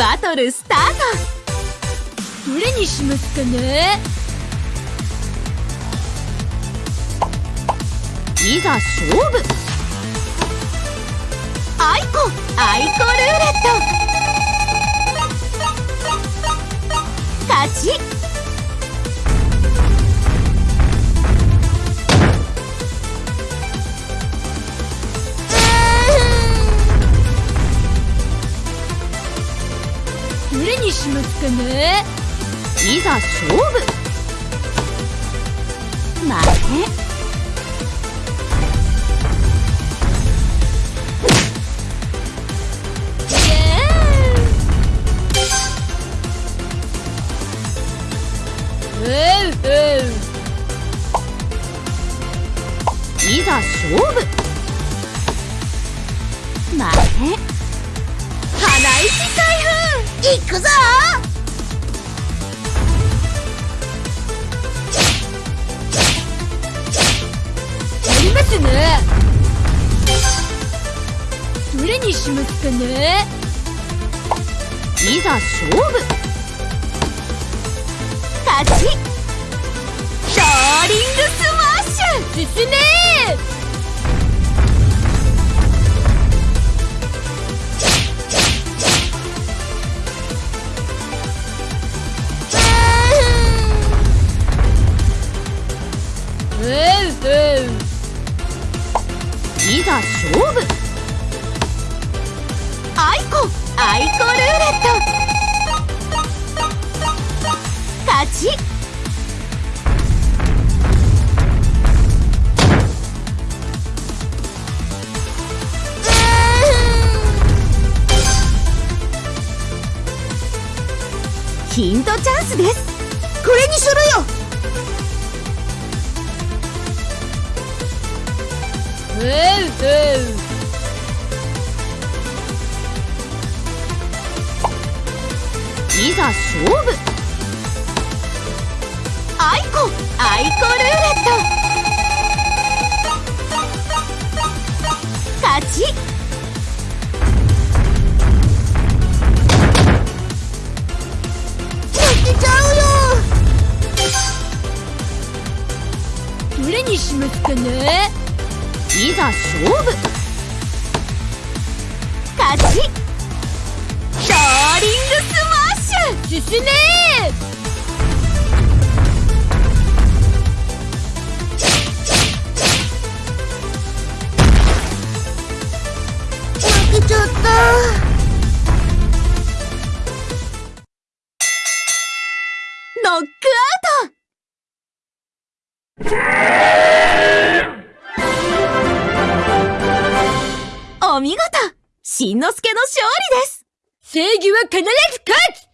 トルスタート。どれにしますかね？いざ勝負。アイコアイにしますかね。いざ勝負。待て。いざ勝負。待て。花石開封行くぞ。やりますね。どれにしますかね。いざ勝負。勝ち。ローリングスマッシュ。進めざ勝負。アイコアイコルーレット。勝ち。ヒントチャンスです。これにするよ。いざ勝負。アイコアイコルーレット。勝ち。負けちゃうよ。どれにしますかね。いざ勝負。勝ち。ローリングスマッシュ。進め。負けちゃった。ノックアウト。お見事しんのすけの勝利です。正義は必ず勝つ